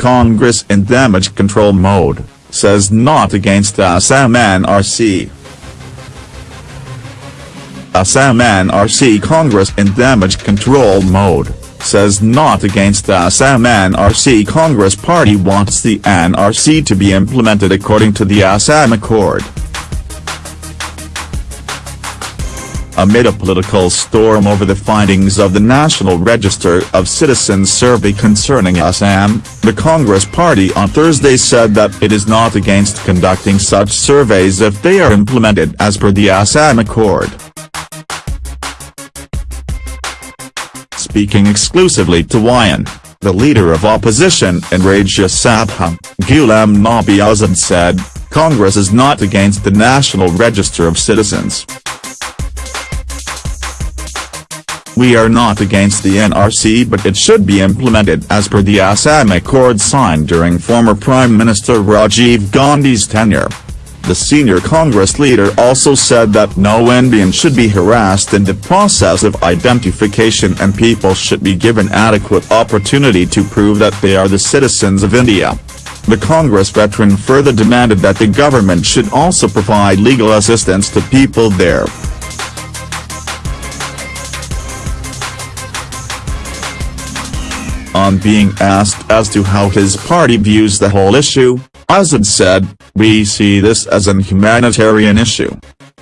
Congress in damage control mode, says not against Assam NRC. Assam NRC Congress in damage control mode, says not against Assam NRC Congress Party wants the NRC to be implemented according to the Assam Accord. Amid a political storm over the findings of the National Register of Citizens survey concerning Assam, the Congress Party on Thursday said that it is not against conducting such surveys if they are implemented as per the Assam Accord. Speaking exclusively to WION, the leader of opposition in Rajya Sabha, Ghulam Nabi Azad said, Congress is not against the National Register of Citizens. We are not against the NRC but it should be implemented as per the Assam Accord signed during former Prime Minister Rajiv Gandhi's tenure. The senior Congress leader also said that no Indian should be harassed in the process of identification and people should be given adequate opportunity to prove that they are the citizens of India. The Congress veteran further demanded that the government should also provide legal assistance to people there. On being asked as to how his party views the whole issue, Azad said, we see this as an humanitarian issue.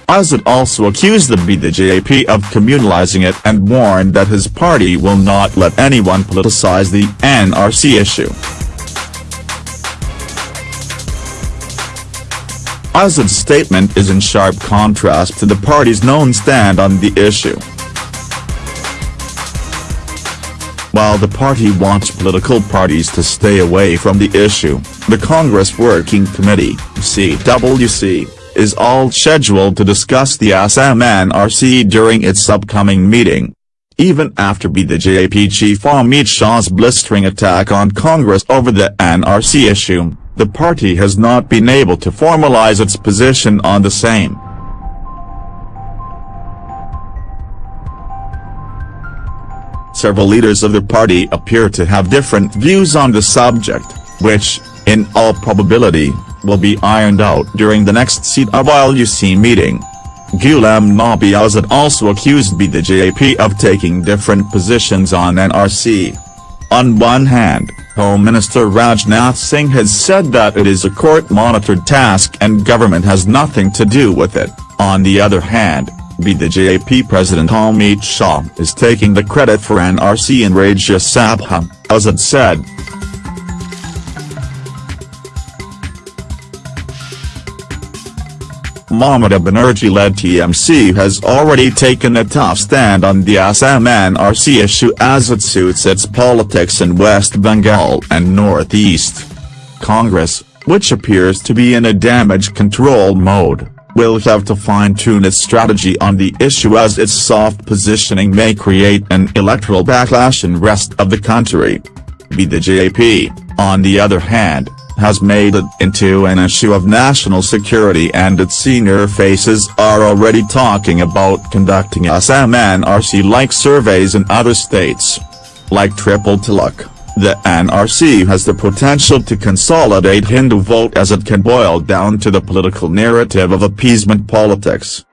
Azad also accused the BJP of communalizing it and warned that his party will not let anyone politicize the NRC issue. Azad's statement is in sharp contrast to the party's known stand on the issue. While the party wants political parties to stay away from the issue, the Congress Working Committee CWC, is all scheduled to discuss the Assam NRC during its upcoming meeting. Even after BJP chief Amit Shah's blistering attack on Congress over the NRC issue, the party has not been able to formalize its position on the same. Several leaders of the party appear to have different views on the subject, which, in all probability, will be ironed out during the next CWC meeting. Ghulam Nabi Azad also accused BJP of taking different positions on NRC. On one hand, Home Minister Rajnath Singh has said that it is a court-monitored task and government has nothing to do with it, on the other hand, BJP President Amit Shah is taking the credit for NRC in Rajya Sabha, Azad said. Mamata Banerjee-led TMC has already taken a tough stand on the Assam NRC issue as it suits its politics in West Bengal and Northeast. Congress, which appears to be in a damage control mode will have to fine-tune its strategy on the issue as its soft positioning may create an electoral backlash in rest of the country. The BJP, on the other hand, has made it into an issue of national security and its senior faces are already talking about conducting Assam NRC-like surveys in other states. Like Triple Talaq. The NRC has the potential to consolidate Hindu vote as it can boil down to the political narrative of appeasement politics.